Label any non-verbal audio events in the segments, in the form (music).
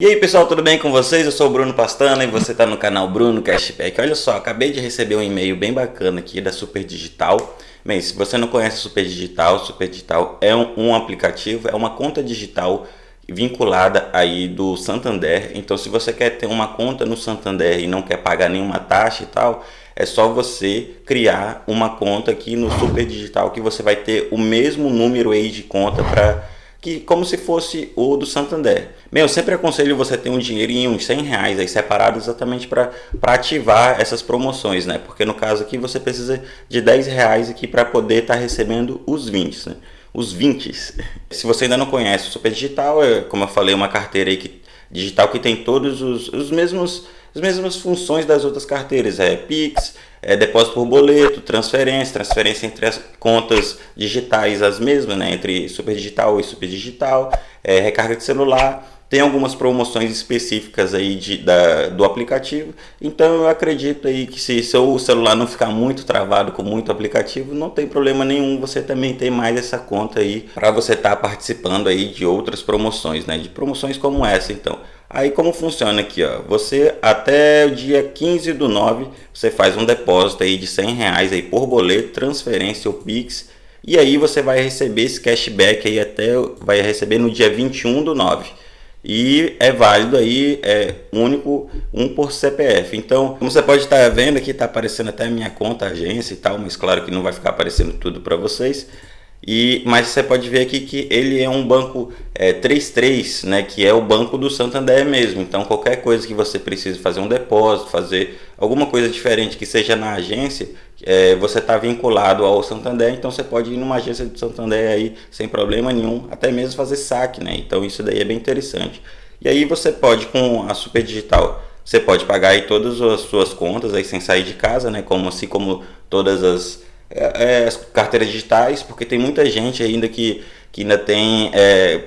E aí pessoal, tudo bem com vocês? Eu sou o Bruno Pastana e você está no canal Bruno Cashback. Olha só, acabei de receber um e-mail bem bacana aqui da Super Digital. Bem, se você não conhece Super Digital, Super Digital é um, um aplicativo, é uma conta digital vinculada aí do Santander. Então se você quer ter uma conta no Santander e não quer pagar nenhuma taxa e tal, é só você criar uma conta aqui no Super Digital que você vai ter o mesmo número aí de conta para que como se fosse o do Santander. Meu, eu sempre aconselho você ter um dinheirinho, uns 100 reais aí separado exatamente para ativar essas promoções, né? Porque no caso aqui você precisa de 10 reais aqui para poder estar tá recebendo os 20, né? Os 20. (laughs) Se você ainda não conhece o Super Digital, é, como eu falei, uma carteira aí que, digital que tem todos os, os mesmos as mesmas funções das outras carteiras, é Pix, é depósito por boleto, transferência, transferência entre as contas digitais as mesmas, né, entre superdigital e superdigital, é, recarga de celular, tem algumas promoções específicas aí de, da, do aplicativo, então eu acredito aí que se seu celular não ficar muito travado com muito aplicativo, não tem problema nenhum, você também tem mais essa conta aí para você estar tá participando aí de outras promoções, né, de promoções como essa então. Aí como funciona aqui, ó, você até o dia 15 do 9, você faz um depósito aí de 100 reais aí por boleto, transferência ou Pix, e aí você vai receber esse cashback aí até, vai receber no dia 21 do 9 e é válido aí, é único, um por CPF. Então, como você pode estar vendo aqui, está aparecendo até minha conta, agência e tal, mas claro que não vai ficar aparecendo tudo para vocês. E, mas você pode ver aqui que ele é um banco é, 33, né, que é o banco do Santander mesmo. Então qualquer coisa que você precise fazer um depósito, fazer alguma coisa diferente que seja na agência, é, você está vinculado ao Santander, então você pode ir numa agência do Santander aí sem problema nenhum, até mesmo fazer saque, né? Então isso daí é bem interessante. E aí você pode com a Super Digital, você pode pagar aí todas as suas contas aí sem sair de casa, né? Como assim como todas as é, é, as carteiras digitais, porque tem muita gente ainda que, que ainda tem, é,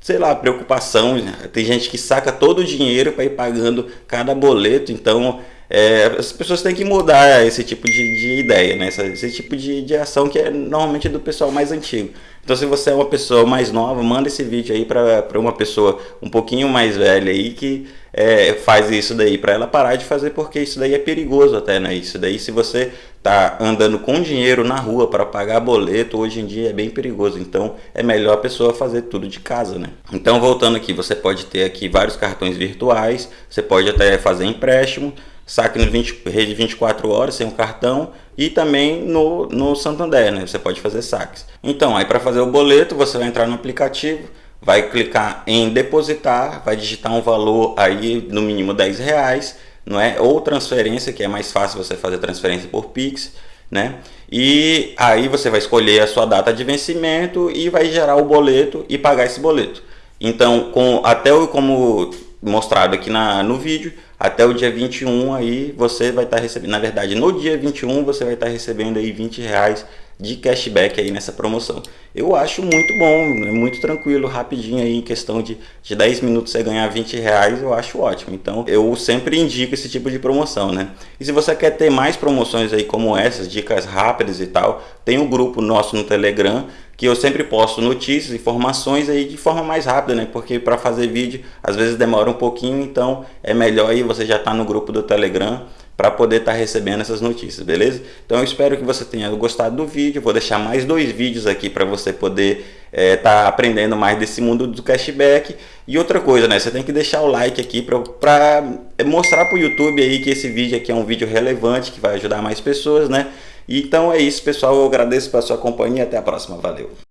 sei lá, preocupação. Tem gente que saca todo o dinheiro para ir pagando cada boleto, então é, as pessoas têm que mudar esse tipo de, de ideia, né? esse, esse tipo de, de ação que é normalmente do pessoal mais antigo. Então se você é uma pessoa mais nova, manda esse vídeo aí para uma pessoa um pouquinho mais velha aí que é, faz isso daí, para ela parar de fazer porque isso daí é perigoso até, né? Isso daí se você tá andando com dinheiro na rua para pagar boleto, hoje em dia é bem perigoso. Então é melhor a pessoa fazer tudo de casa, né? Então voltando aqui, você pode ter aqui vários cartões virtuais, você pode até fazer empréstimo, saque no 20, rede 24 horas sem o cartão e também no, no Santander, né? Você pode fazer saques. Então, aí para fazer o boleto, você vai entrar no aplicativo, vai clicar em depositar, vai digitar um valor aí no mínimo 10 reais, não é? Ou transferência, que é mais fácil você fazer transferência por Pix, né? E aí você vai escolher a sua data de vencimento e vai gerar o boleto e pagar esse boleto. Então, com, até o, como mostrado aqui na, no vídeo, até o dia 21 aí você vai estar tá recebendo, na verdade no dia 21 você vai estar tá recebendo aí 20 reais de cashback aí nessa promoção. Eu acho muito bom, é muito tranquilo, rapidinho aí, em questão de, de 10 minutos você ganhar 20 reais, eu acho ótimo. Então eu sempre indico esse tipo de promoção, né? E se você quer ter mais promoções aí como essas, dicas rápidas e tal, tem um grupo nosso no Telegram, que eu sempre posto notícias, informações aí de forma mais rápida, né? Porque para fazer vídeo às vezes demora um pouquinho, então é melhor aí você já tá no grupo do Telegram para poder estar tá recebendo essas notícias, beleza? Então eu espero que você tenha gostado do vídeo, vou deixar mais dois vídeos aqui para você poder estar é, tá aprendendo mais desse mundo do cashback. E outra coisa, né? Você tem que deixar o like aqui para mostrar para o YouTube aí que esse vídeo aqui é um vídeo relevante, que vai ajudar mais pessoas, né? Então é isso, pessoal. Eu agradeço pela sua companhia. Até a próxima. Valeu!